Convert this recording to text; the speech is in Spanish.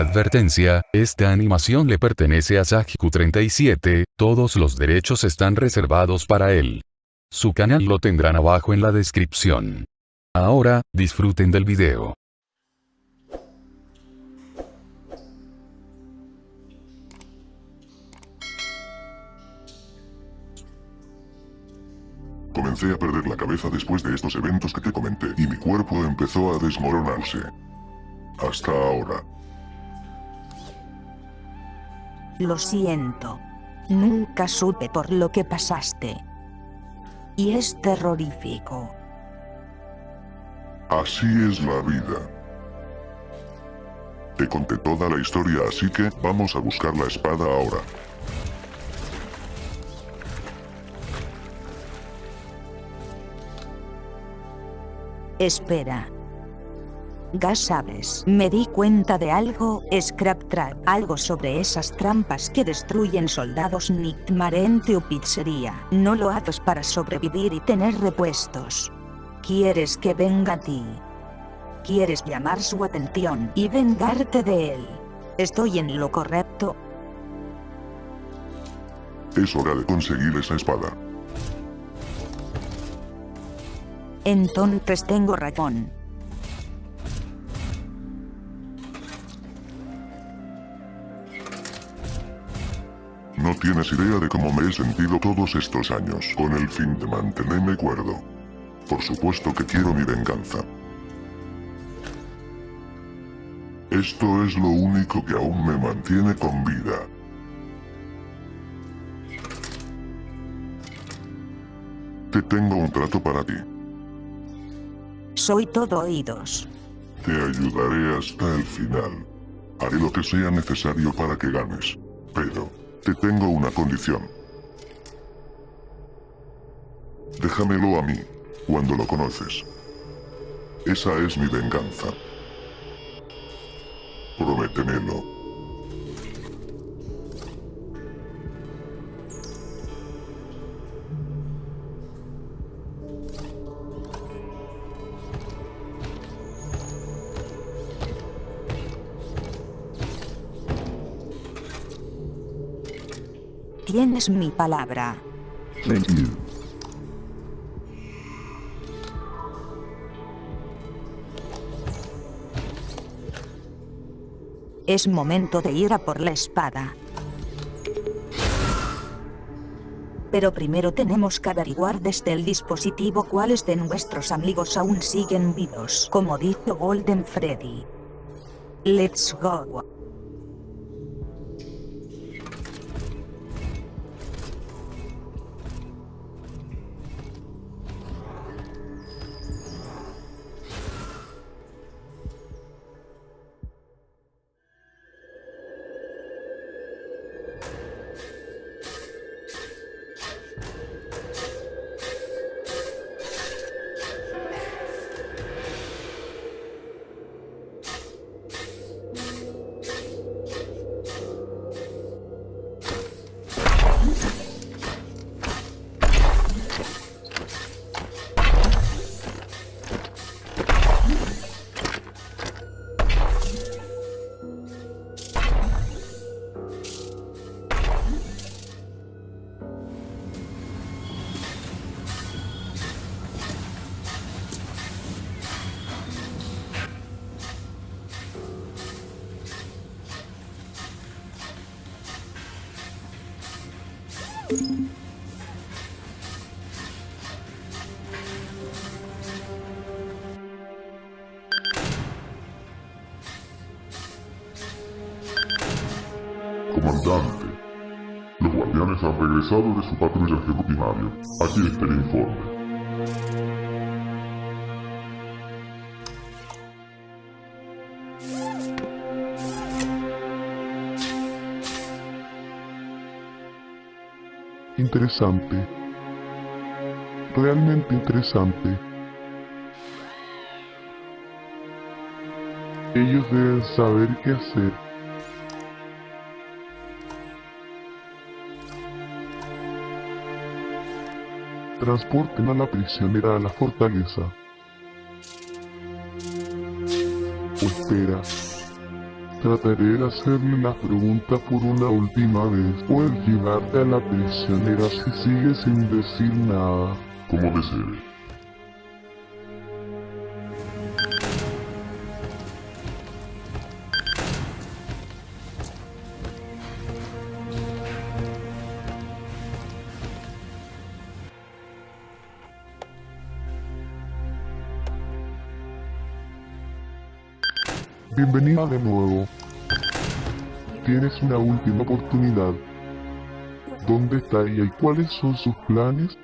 Advertencia, esta animación le pertenece a Sajiku37, todos los derechos están reservados para él. Su canal lo tendrán abajo en la descripción. Ahora, disfruten del video. Comencé a perder la cabeza después de estos eventos que te comenté y mi cuerpo empezó a desmoronarse. Hasta ahora. Lo siento. Nunca supe por lo que pasaste. Y es terrorífico. Así es la vida. Te conté toda la historia así que vamos a buscar la espada ahora. Espera. Gas sabes, me di cuenta de algo, Scrap Trap, algo sobre esas trampas que destruyen soldados Nictmarente o pizzería. No lo haces para sobrevivir y tener repuestos. Quieres que venga a ti. Quieres llamar su atención y vengarte de él. ¿Estoy en lo correcto? Es hora de conseguir esa espada. Entonces tengo razón. No tienes idea de cómo me he sentido todos estos años, con el fin de mantenerme cuerdo. Por supuesto que quiero mi venganza. Esto es lo único que aún me mantiene con vida. Te tengo un trato para ti. Soy todo oídos. Te ayudaré hasta el final. Haré lo que sea necesario para que ganes. Pero, te tengo una condición. Déjamelo a mí, cuando lo conoces. Esa es mi venganza. Prométemelo. Tienes mi palabra. Thank you. Es momento de ir a por la espada. Pero primero tenemos que averiguar desde el dispositivo cuáles de nuestros amigos aún siguen vivos, como dijo Golden Freddy. Let's go. Comandante, los guardianes han regresado de su patrullaje rutinario. Aquí está el informe. Interesante. Realmente interesante. Ellos deben saber qué hacer. Transporten a la prisionera a la fortaleza. O espera. Trataré de hacerle las preguntas por una última vez. Puedes llevarte a la prisionera si sigue sin decir nada. Como desee. Bienvenida de nuevo. Tienes una última oportunidad. ¿Dónde está ella y cuáles son sus planes?